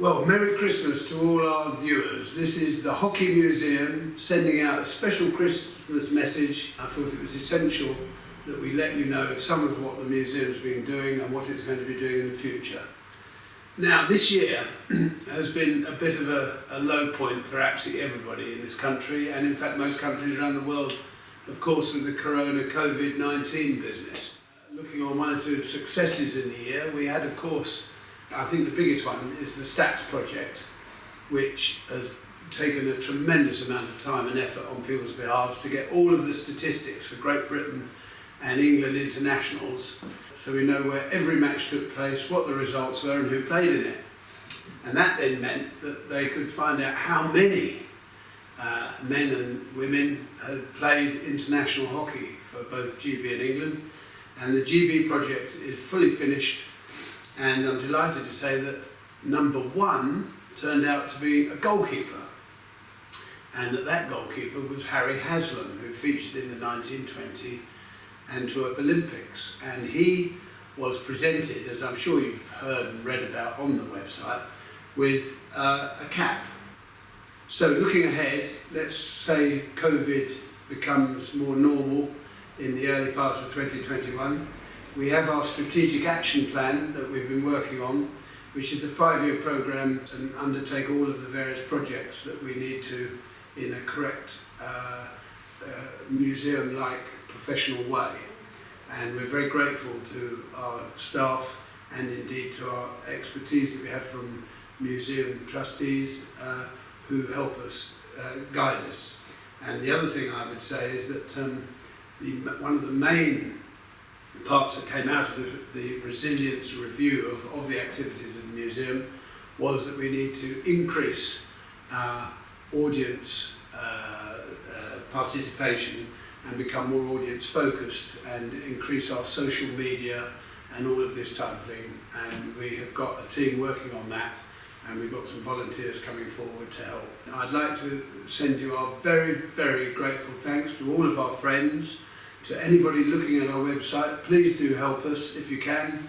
Well, Merry Christmas to all our viewers. This is the Hockey Museum sending out a special Christmas message. I thought it was essential that we let you know some of what the museum's been doing and what it's going to be doing in the future. Now, this year has been a bit of a, a low point for absolutely everybody in this country, and in fact, most countries around the world, of course, with the corona COVID 19 business. Looking on one or two successes in the year, we had, of course, I think the biggest one is the Stats Project, which has taken a tremendous amount of time and effort on people's behalves to get all of the statistics for Great Britain and England internationals so we know where every match took place, what the results were and who played in it. And that then meant that they could find out how many uh, men and women had played international hockey for both GB and England. And the GB project is fully finished and I'm delighted to say that number one turned out to be a goalkeeper and that that goalkeeper was Harry Haslam who featured in the 1920 Antwerp Olympics and he was presented, as I'm sure you've heard and read about on the website, with uh, a cap. So looking ahead, let's say COVID becomes more normal in the early parts of 2021. We have our strategic action plan that we've been working on, which is a five-year program to undertake all of the various projects that we need to in a correct uh, uh, museum-like professional way. And we're very grateful to our staff and indeed to our expertise that we have from museum trustees uh, who help us uh, guide us. And the other thing I would say is that um, the, one of the main parts that came out of the, the resilience review of, of the activities of the museum was that we need to increase our audience uh, uh, participation and become more audience focused and increase our social media and all of this type of thing. And we have got a team working on that and we've got some volunteers coming forward to help. I'd like to send you our very, very grateful thanks to all of our friends, to anybody looking at our website. Please do help us if you can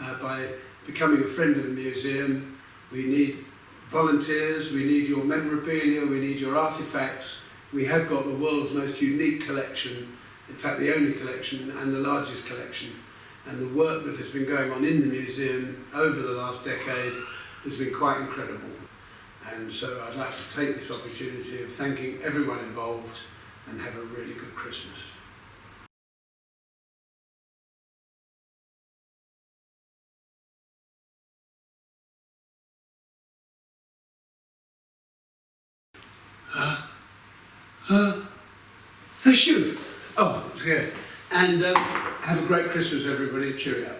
uh, by becoming a friend of the museum. We need volunteers, we need your memorabilia, we need your artifacts, we have got the world's most unique collection, in fact the only collection and the largest collection. And the work that has been going on in the museum over the last decade has been quite incredible. And so I'd like to take this opportunity of thanking everyone involved and have a really good Christmas. Uh, shoot. Oh, it's here. And um, have a great Christmas, everybody. Cheerio.